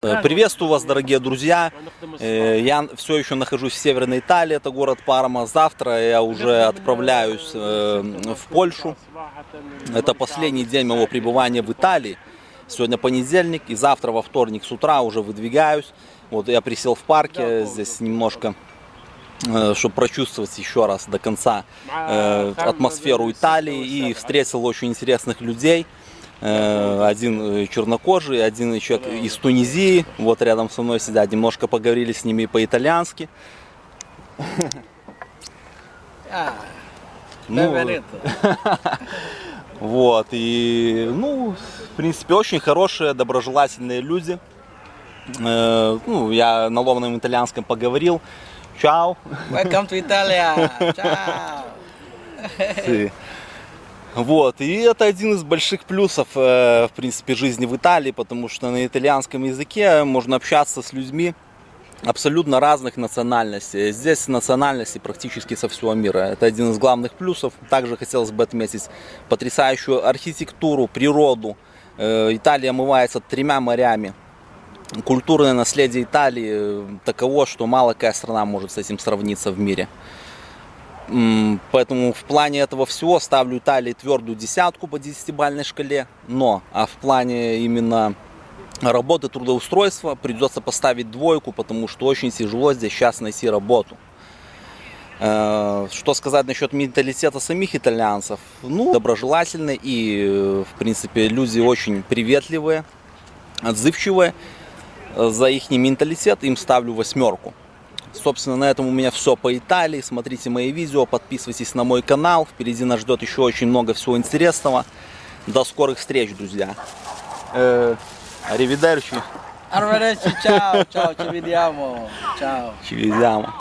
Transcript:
Э, Приветствую вас, дорогие друзья. Э, Я все еще нахожусь в Северной Италии, это город Парма. Завтра я уже отправляюсь э, в Польшу. Это последний день моего пребывания в Италии. Сегодня понедельник и завтра во вторник с утра уже выдвигаюсь. Вот я присел в парке, здесь немножко, чтобы прочувствовать еще раз до конца атмосферу Италии и встретил очень интересных людей. Э, один чернокожий, один человек из Тунизии, вот рядом со мной сидят, немножко поговорили с ними по-итальянски. Ah, Ну, вот, и, ну, в принципе, очень хорошие, доброжелательные люди. Э, ну, я на ломаном итальянском поговорил. Чао. Welcome to Italia. Ciao. Вот, и это один из больших плюсов, э, в принципе, жизни в Италии, потому что на итальянском языке можно общаться с людьми абсолютно разных национальностей. Здесь национальности практически со всего мира. Это один из главных плюсов. Также хотелось бы отметить потрясающую архитектуру, природу. Э, Италия омывается тремя морями. Культурное наследие Италии э, таково, что мало какая страна может с этим сравниться в мире. Поэтому в плане этого всего ставлю Италии твердую десятку по десятибалльной шкале. Но а в плане именно работы, трудоустройства придется поставить двойку, потому что очень тяжело здесь сейчас найти работу. Э, Что сказать насчет менталитета самих итальянцев? Ну, доброжелательные и, в принципе, люди очень приветливые, отзывчивые. За их менталитет им ставлю восьмерку. Собственно, на этом у меня все по Италии. Смотрите мои видео, подписывайтесь на мой канал. Впереди нас ждет еще очень много всего интересного. До скорых встреч, друзья. Аривидерчи. Arrivederci, ciao, ciao, ci vediamo. Ciao. Ci vediamo.